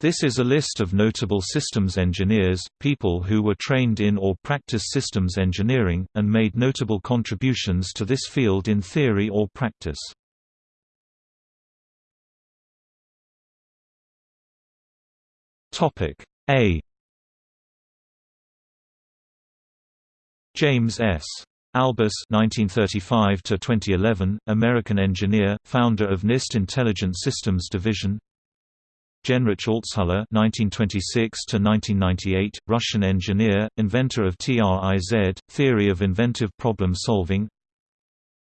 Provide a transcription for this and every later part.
This is a list of notable systems engineers, people who were trained in or practice systems engineering, and made notable contributions to this field in theory or practice. A James S. Albus (1935–2011), American engineer, founder of NIST Intelligent Systems Division. Genrich Altshuller (1926–1998), Russian engineer, inventor of TRIZ, theory of inventive problem solving.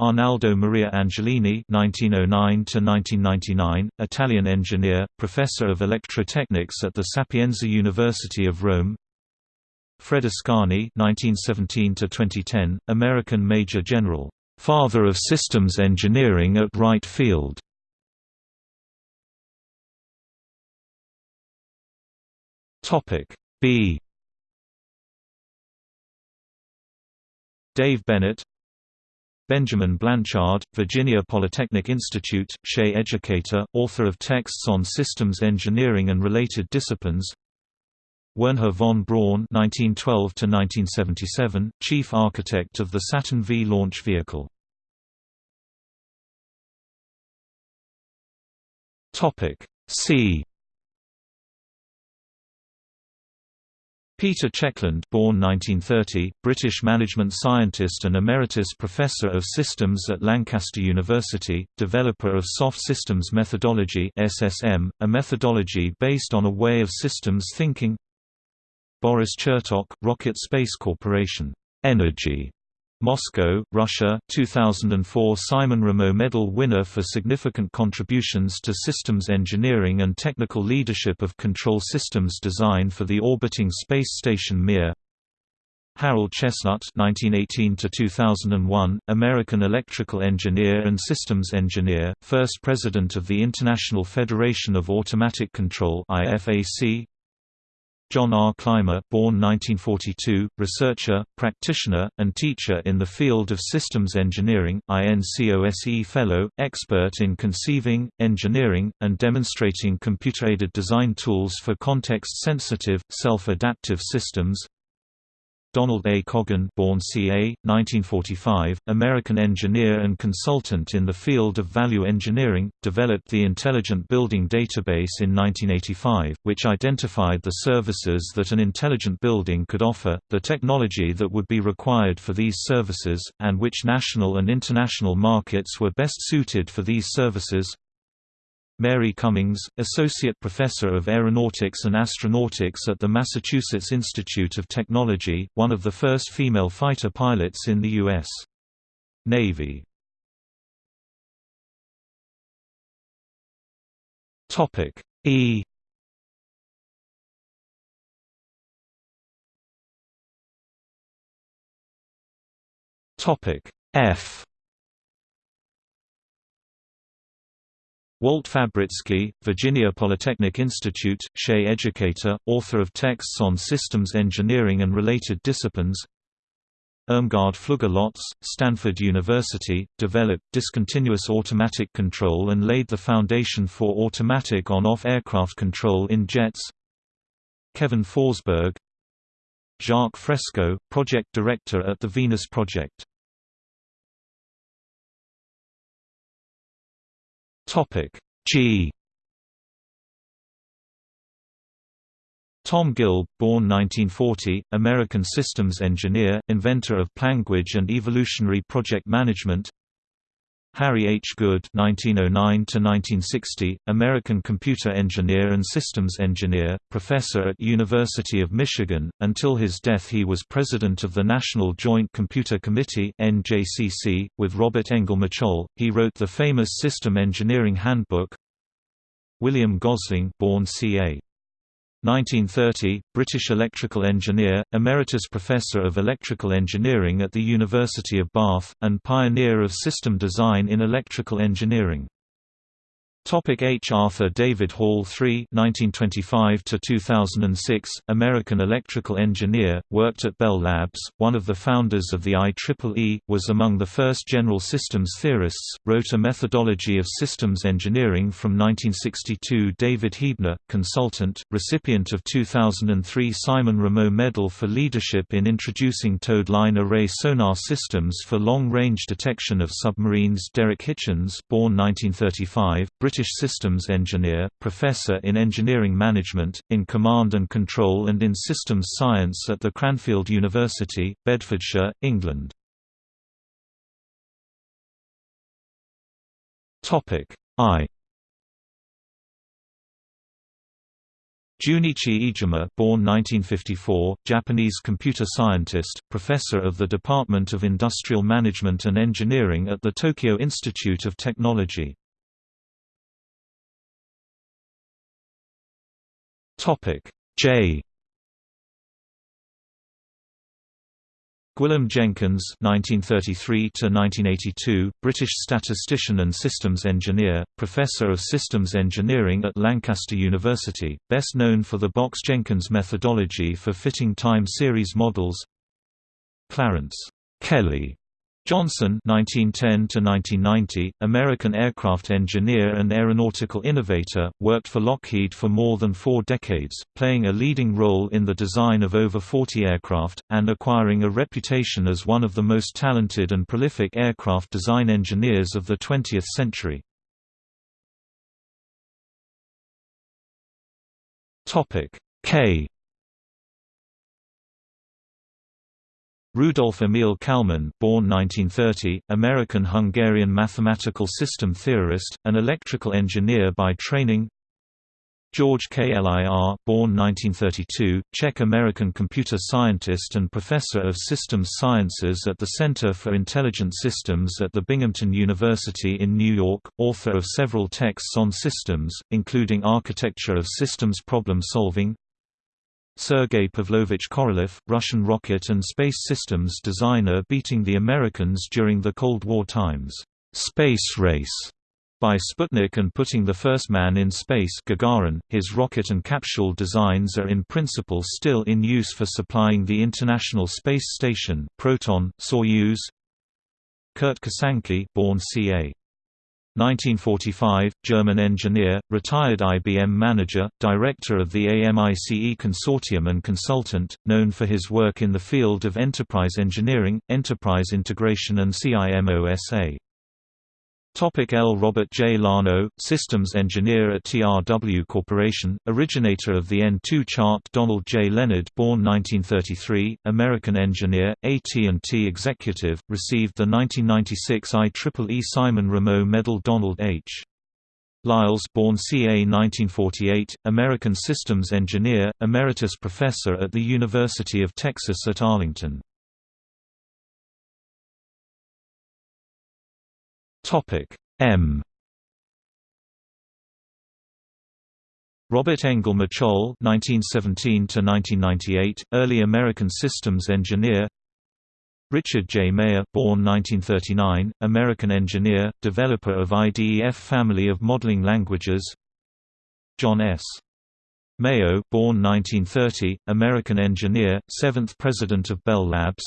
Arnaldo Maria Angelini (1909–1999), Italian engineer, professor of electrotechnics at the Sapienza University of Rome. Fred Ascani (1917–2010), American Major General, father of systems engineering at Wright Field. Topic B. Dave Bennett Benjamin Blanchard, Virginia Polytechnic Institute, SHE educator, author of texts on systems engineering and related disciplines Wernher von Braun (1912–1977), chief architect of the Saturn V launch vehicle. Topic C. Peter Checkland born 1930, British management scientist and emeritus professor of systems at Lancaster University, developer of Soft Systems Methodology SSM, a methodology based on a way of systems thinking. Boris Chertok, Rocket Space Corporation, Energia Moscow, Russia, 2004 Simon Ramo Medal winner for significant contributions to systems engineering and technical leadership of control systems design for the orbiting space station Mir. Harold Chestnut (1918–2001), American electrical engineer and systems engineer, first president of the International Federation of Automatic Control (IFAC), John R. Clymer born 1942, researcher, practitioner, and teacher in the field of systems engineering, INCOSE Fellow, expert in conceiving, engineering, and demonstrating computer-aided design tools for context-sensitive, self-adaptive systems Donald A. Coggan born ca. 1945, American engineer and consultant in the field of value engineering, developed the Intelligent Building Database in 1985, which identified the services that an intelligent building could offer, the technology that would be required for these services, and which national and international markets were best suited for these services. Mary Cummings, Associate Professor of Aeronautics and Astronautics at the Massachusetts Institute of Technology, one of the first female fighter pilots in the U.S. Navy. E F Walt Fabrycky, Virginia Polytechnic Institute, SHE educator, author of texts on systems engineering and related disciplines. Irmgard Flügge-Lotz, Stanford University, developed discontinuous automatic control and laid the foundation for automatic on-off aircraft control in jets. Kevin Forsberg Jacques Fresco, project director at the Venus Project Topic. G. Tom Gilb, born 1940, American systems engineer, inventor of Planguage and evolutionary project management Harry H. Good (1909–1960), American computer engineer and systems engineer, professor at University of Michigan. Until his death, he was president of the National Joint Computer Committee (NJCC). With Robert Engel he wrote the famous System Engineering Handbook. William Gosling, born ca. 1930, British electrical engineer, emeritus professor of electrical engineering at the University of Bath, and pioneer of system design in electrical engineering. Topic H. Arthur David Hall III (1925–2006), American electrical engineer, worked at Bell Labs. One of the founders of the IEEE, was among the first general systems theorists. Wrote a methodology of systems engineering from 1962. David Heebner, consultant, recipient of 2003 Simon Ramo Medal for leadership in introducing towed line array sonar systems for long-range detection of submarines. Derek Hitchins, born 1935, British systems engineer, professor in engineering management, in command and control and in systems science at the Cranfield University, Bedfordshire, England. I Junichi Iijima born 1954, Japanese computer scientist, professor of the Department of Industrial Management and Engineering at the Tokyo Institute of Technology. Topic J. Gwilym Jenkins (1933–1982), British statistician and systems engineer, professor of systems engineering at Lancaster University, best known for the Box-Jenkins methodology for fitting time series models. Clarence Kelly Johnson (1910–1990), American aircraft engineer and aeronautical innovator, worked for Lockheed for more than four decades, playing a leading role in the design of over 40 aircraft, and acquiring a reputation as one of the most talented and prolific aircraft design engineers of the 20th century. K Rudolf Emil Kalman born 1930, American-Hungarian mathematical system theorist, an electrical engineer by training. George Klir born 1932, Czech-American computer scientist and professor of systems sciences at the Center for Intelligent Systems at the Binghamton University in New York, author of several texts on systems, including Architecture of Systems Problem Solving, Sergei Pavlovich Korolev, Russian rocket and space systems designer beating the Americans during the Cold War times, "'Space Race' by Sputnik and putting the first man in space Gagarin. .His rocket and capsule designs are in principle still in use for supplying the International Space Station Proton, Soyuz Kurt Kosanke born ca. 1945, German engineer, retired IBM manager, director of the AMICE consortium and consultant, known for his work in the field of enterprise engineering, enterprise integration and CIMOSA. Topic L. Robert J. Lano, systems engineer at TRW Corporation, originator of the N2 chart Donald J. Leonard born 1933, American engineer, AT&T executive, received the 1996 IEEE Simon Ramo Medal Donald H. Liles born ca. 1948, American systems engineer, emeritus professor at the University of Texas at Arlington. Topic M. Robert Engel Machol (1917–1998), early American systems engineer. Richard J. Mayer, born 1939, American engineer, developer of IDEF family of modeling languages. John S. Mayo, born 1930, American engineer, seventh president of Bell Labs.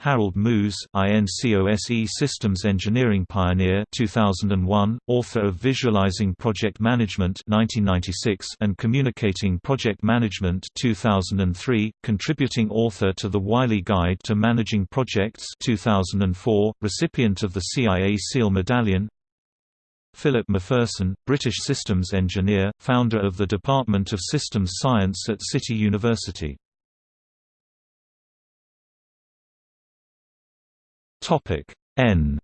Harold Mooz, INCOSE Systems Engineering Pioneer 2001, author of Visualizing Project Management 1996 and Communicating Project Management 2003, contributing author to the Wiley Guide to Managing Projects 2004, recipient of the CIA SEAL Medallion. Philip Macpherson, British systems engineer, founder of the Department of Systems Science at City University. Topic N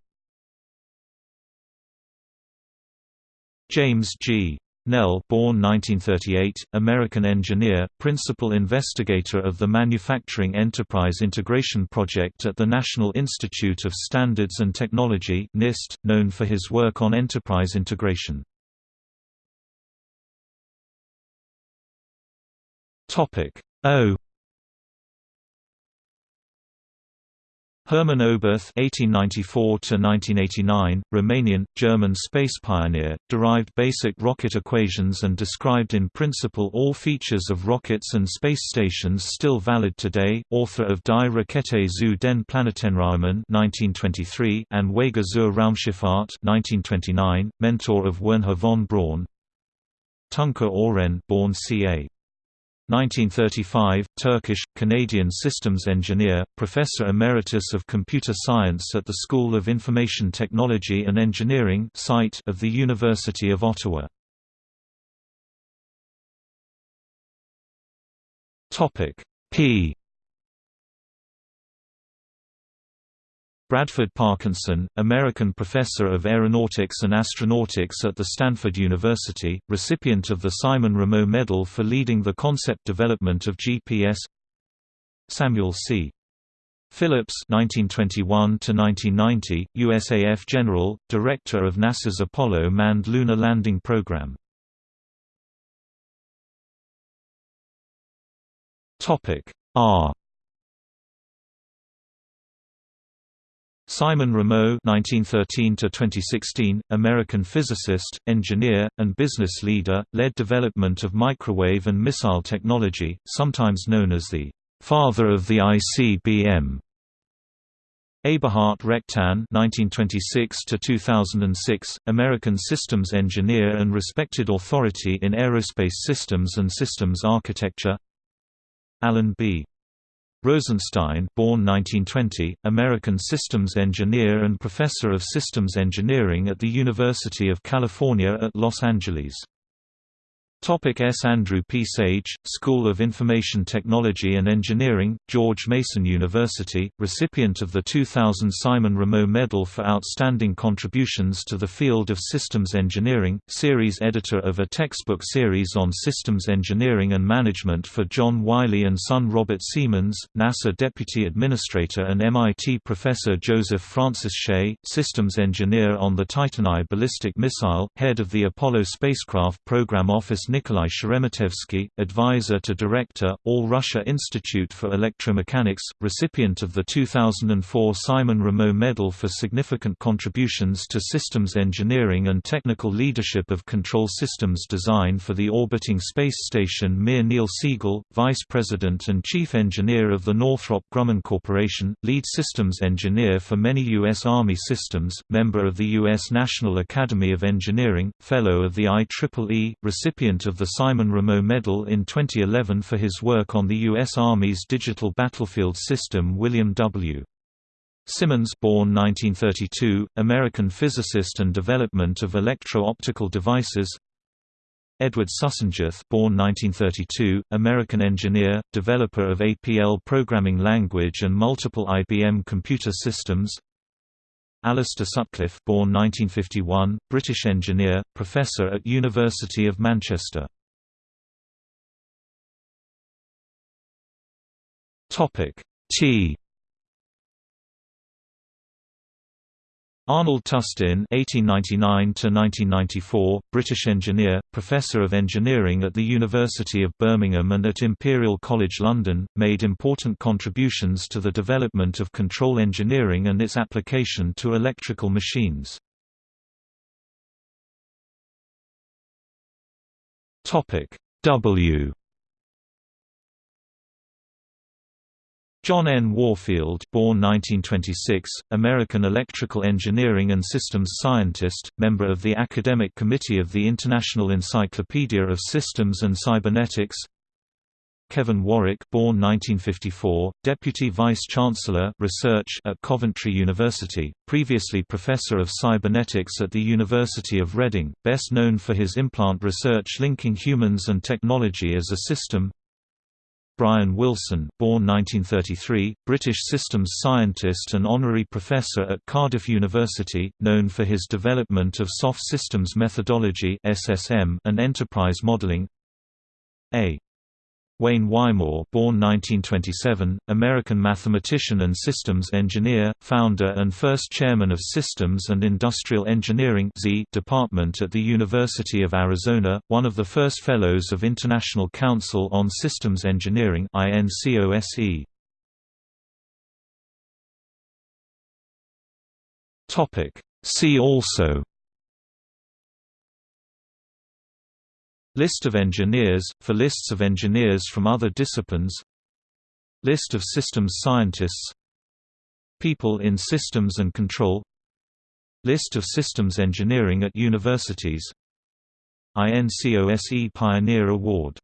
James G. Nell born 1938, American engineer, principal investigator of the Manufacturing Enterprise Integration Project at the National Institute of Standards and Technology NIST, known for his work on enterprise integration. O Hermann Oberth (1894–1989), Romanian, German space pioneer, derived basic rocket equations and described in principle all features of rockets and space stations still valid today. Author of Die Rakete zu den Planetenräumen (1923) and Wege zur Raumschifffahrt (1929), mentor of Wernher von Braun. Tuncer Ören, born ca. 1935, Turkish, Canadian systems engineer, professor emeritus of computer science at the School of Information Technology and Engineering site of the University of Ottawa. Topic P Bradford Parkinson, American professor of aeronautics and astronautics at the Stanford University, recipient of the Simon Ramo Medal for leading the concept development of GPS Samuel C. Phillips 1921 USAF General, Director of NASA's Apollo manned lunar landing program. R Simon Ramo (1913–2016), American physicist, engineer, and business leader, led development of microwave and missile technology, sometimes known as the "father of the ICBM." Eberhard Rechtin (1926–2006), American systems engineer and respected authority in aerospace systems and systems architecture. Alan B. Rosenstein born 1920, American systems engineer and professor of systems engineering at the University of California at Los Angeles. Topic S. Andrew P. Sage, School of Information Technology and Engineering, George Mason University, recipient of the 2000 Simon Ramo Medal for Outstanding Contributions to the Field of Systems Engineering, series editor of a textbook series on systems engineering and management for John Wiley and son Robert Seamans, NASA Deputy Administrator and MIT Professor Joseph Francis Shea, systems engineer on the Titan I ballistic missile, head of the Apollo spacecraft program office Nikolai Sheremetevsky, advisor to director, All Russia Institute for Electromechanics, recipient of the 2004 Simon Ramo Medal for significant contributions to systems engineering and technical leadership of control systems design for the orbiting space station Mir Neil Siegel, vice president and chief engineer of the Northrop Grumman Corporation, lead systems engineer for many U.S. Army systems, member of the U.S. National Academy of Engineering, fellow of the IEEE, recipient recipient of the Simon Ramo Medal in 2011 for his work on the U.S. Army's digital battlefield system William W. Simmons born 1932, American physicist and development of electro-optical devices Edward Sussenguth born 1932, American engineer, developer of APL programming language and multiple IBM computer systems Alistair Sutcliffe born 1951, British engineer, professor at University of Manchester. T Arnold Tustin (1899–1994), British engineer, professor of engineering at the University of Birmingham and at Imperial College London, made important contributions to the development of control engineering and its application to electrical machines. Topic W John N. Warfield born 1926, American electrical engineering and systems scientist, member of the Academic Committee of the International Encyclopedia of Systems and Cybernetics Kevin Warwick born 1954, Deputy Vice-Chancellor Research at Coventry University, previously Professor of Cybernetics at the University of Reading, best known for his implant research linking humans and technology as a system Brian Wilson born 1933, British systems scientist and honorary professor at Cardiff University, known for his development of soft systems methodology and enterprise modeling A. Wayne Wymore born 1927, American mathematician and systems engineer, founder and first chairman of Systems and Industrial Engineering Department at the University of Arizona, one of the first Fellows of International Council on Systems Engineering INCOSE. See also List of engineers, for lists of engineers from other disciplines. List of systems scientists. People in systems and control. List of systems engineering at universities. INCOSE Pioneer Award